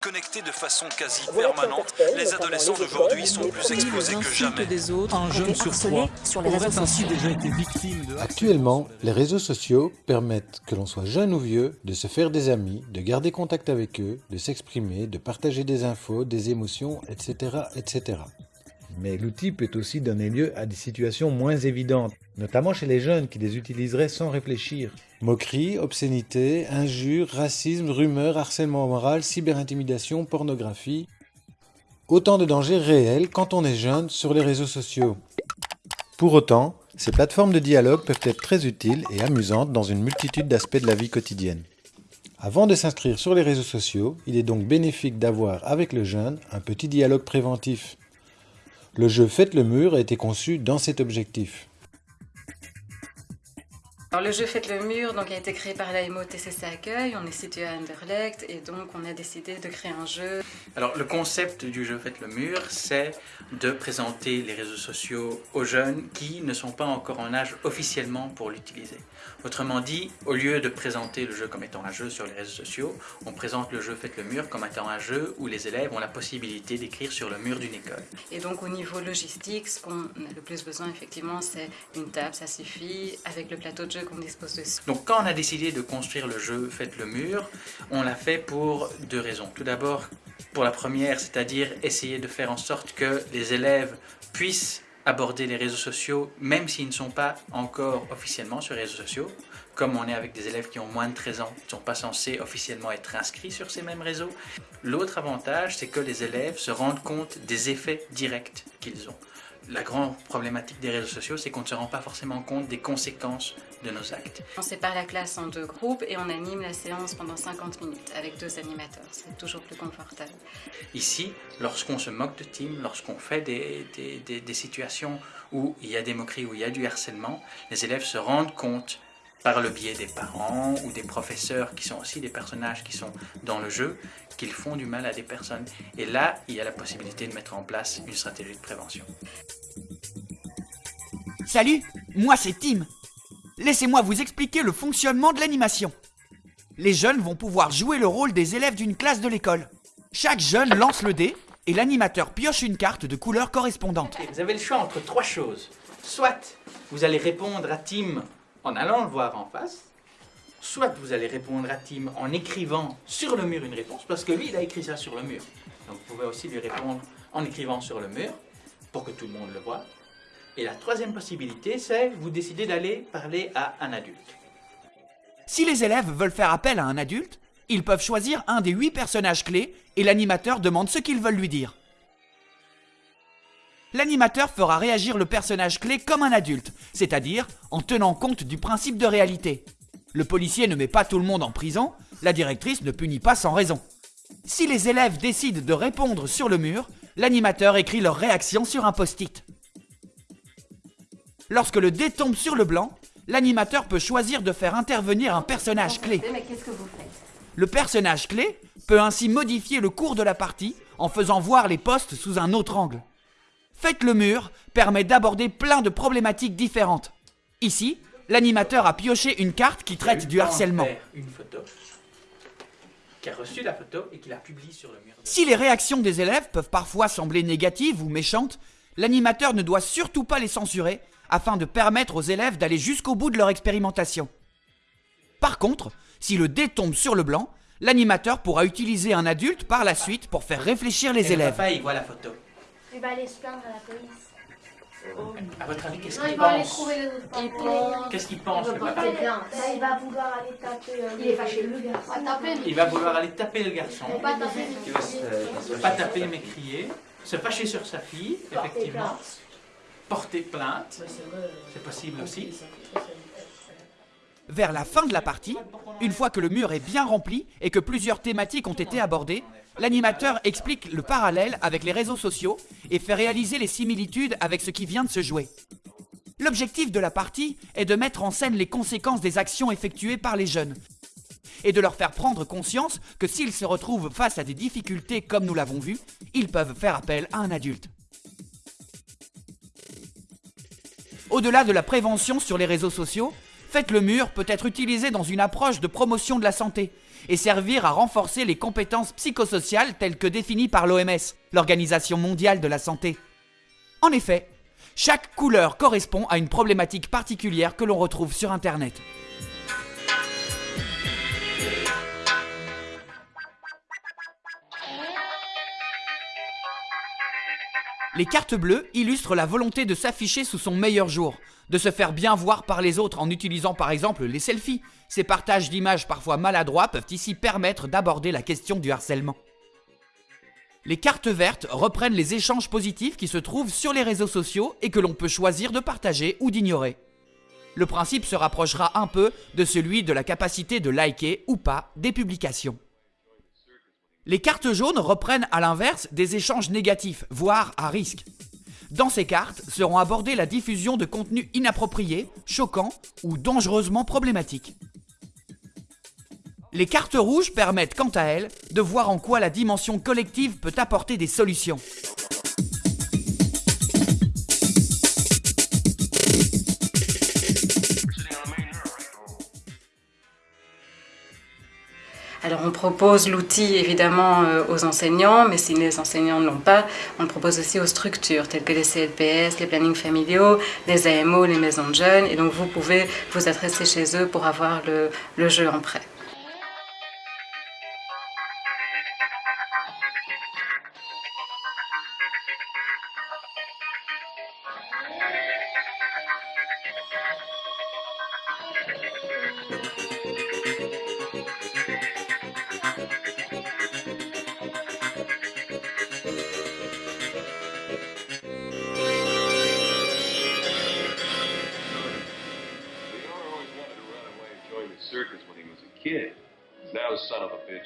Connectés de façon quasi permanente, les adolescents d'aujourd'hui sont plus exposés que jamais. des autres, un jeune sur trois sur les réseaux aurait ainsi déjà été victime de Actuellement, les réseaux sociaux permettent, que l'on soit jeune ou vieux, de se faire des amis, de garder contact avec eux, de s'exprimer, de partager des infos, des émotions, etc. etc. Mais l'outil peut aussi donner lieu à des situations moins évidentes, notamment chez les jeunes qui les utiliseraient sans réfléchir. Moqueries, obscénités, injures, racisme, rumeurs, harcèlement moral, cyberintimidation, pornographie. Autant de dangers réels quand on est jeune sur les réseaux sociaux. Pour autant, ces plateformes de dialogue peuvent être très utiles et amusantes dans une multitude d'aspects de la vie quotidienne. Avant de s'inscrire sur les réseaux sociaux, il est donc bénéfique d'avoir avec le jeune un petit dialogue préventif. Le jeu Faites le mur a été conçu dans cet objectif. Alors le jeu Faites le mur donc, a été créé par la MOTCC Accueil, on est situé à Anderlecht et donc on a décidé de créer un jeu. Alors le concept du jeu Faites le mur, c'est de présenter les réseaux sociaux aux jeunes qui ne sont pas encore en âge officiellement pour l'utiliser. Autrement dit, au lieu de présenter le jeu comme étant un jeu sur les réseaux sociaux, on présente le jeu Faites le mur comme étant un jeu où les élèves ont la possibilité d'écrire sur le mur d'une école. Et donc au niveau logistique, ce qu'on a le plus besoin effectivement c'est une table, ça suffit, avec le plateau de jeu Donc quand on a décidé de construire le jeu Faites le mur, on l'a fait pour deux raisons. Tout d'abord, pour la première, c'est-à-dire essayer de faire en sorte que les élèves puissent aborder les réseaux sociaux, même s'ils ne sont pas encore officiellement sur les réseaux sociaux. Comme on est avec des élèves qui ont moins de 13 ans, ils ne sont pas censés officiellement être inscrits sur ces mêmes réseaux. L'autre avantage, c'est que les élèves se rendent compte des effets directs qu'ils ont. La grande problématique des réseaux sociaux, c'est qu'on ne se rend pas forcément compte des conséquences de nos actes. On sépare la classe en deux groupes et on anime la séance pendant 50 minutes avec deux animateurs, c'est toujours plus confortable. Ici, lorsqu'on se moque de Tim, lorsqu'on fait des, des- des- des situations où il y a des moqueries, où il y a du harcèlement, les élèves se rendent compte par le biais des parents ou des professeurs qui sont aussi des personnages qui sont dans le jeu, qu'ils font du mal à des personnes. Et là, il y a la possibilité de mettre en place une stratégie de prévention. Salut, moi c'est Tim. Laissez-moi vous expliquer le fonctionnement de l'animation. Les jeunes vont pouvoir jouer le rôle des élèves d'une classe de l'école. Chaque jeune lance le dé et l'animateur pioche une carte de couleur correspondante. Vous avez le choix entre trois choses. Soit vous allez répondre à Tim en allant le voir en face, soit vous allez répondre à Tim en écrivant sur le mur une réponse, parce que lui, il a écrit ça sur le mur. Donc vous pouvez aussi lui répondre en écrivant sur le mur, pour que tout le monde le voit. Et la troisième possibilité, c'est vous décidez d'aller parler à un adulte. Si les élèves veulent faire appel à un adulte, ils peuvent choisir un des huit personnages clés et l'animateur demande ce qu'ils veulent lui dire. L'animateur fera réagir le personnage clé comme un adulte, c'est-à-dire en tenant compte du principe de réalité. Le policier ne met pas tout le monde en prison, la directrice ne punit pas sans raison. Si les élèves décident de répondre sur le mur, l'animateur écrit leur réaction sur un post-it. Lorsque le dé tombe sur le blanc, l'animateur peut choisir de faire intervenir un personnage clé. Mais qu'est-ce que vous faites? Le personnage clé peut ainsi modifier le cours de la partie en faisant voir les postes sous un autre angle. Faites le mur permet d'aborder plein de problématiques différentes. Ici, l'animateur a pioché une carte qui traite du harcèlement. Faire Une photo, qui a reçu la photo et qui la publie sur le mur. Si les réactions des élèves peuvent parfois sembler négatives ou méchantes, l'animateur ne doit surtout pas les censurer afin de permettre aux élèves d'aller jusqu'au bout de leur expérimentation. Par contre, si le dé tombe sur le blanc, l'animateur pourra utiliser un adulte par la suite pour faire réfléchir les Et le élèves. papa, il voit la photo. Il va aller se plaindre à la police. À votre avis, qu'est-ce qu'il il va aller pense Qu'est-ce qu'il pense, le papa il va vouloir aller taper. euh, Il est fâché. Le garçon. Il va vouloir aller taper le garçon. Il va se- pas taper mais crier, se fâcher sur sa fille, effectivement, porter plainte, c'est possible aussi. Vers la fin de la partie, une fois que le mur est bien rempli et que plusieurs thématiques ont été abordées, l'animateur explique le parallèle avec les réseaux sociaux et fait réaliser les similitudes avec ce qui vient de se jouer. L'objectif de la partie est de mettre en scène les conséquences des actions effectuées par les jeunes et de leur faire prendre conscience que s'ils se retrouvent face à des difficultés comme nous l'avons vu, ils peuvent faire appel à un adulte. Au-delà de la prévention sur les réseaux sociaux, Faites le mur peut être utilisé dans une approche de promotion de la santé et servir à renforcer les compétences psychosociales telles que définies par l'OMS, l'Organisation mondiale de la santé. En effet, chaque couleur correspond à une problématique particulière que l'on retrouve sur Internet. Les cartes bleues illustrent la volonté de s'afficher sous son meilleur jour, de se faire bien voir par les autres en utilisant par exemple les selfies. Ces partages d'images parfois maladroits peuvent ici permettre d'aborder la question du harcèlement. Les cartes vertes reprennent les échanges positifs qui se trouvent sur les réseaux sociaux et que l'on peut choisir de partager ou d'ignorer. Le principe se rapprochera un peu de celui de la capacité de liker ou pas des publications. Les cartes jaunes reprennent à l'inverse des échanges négatifs, voire à risque. Dans ces cartes seront abordées la diffusion de contenus inappropriés, choquants ou dangereusement problématiques. Les cartes rouges permettent quant à elles de voir en quoi la dimension collective peut apporter des solutions. Propose l'outil évidemment euh, aux enseignants, mais si les enseignants ne l'ont pas, on le propose aussi aux structures telles que les CLPS, les plannings familiaux, les AMO, les maisons de jeunes. Et donc vous pouvez vous adresser chez eux pour avoir le, le jeu en prêt.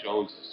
Jones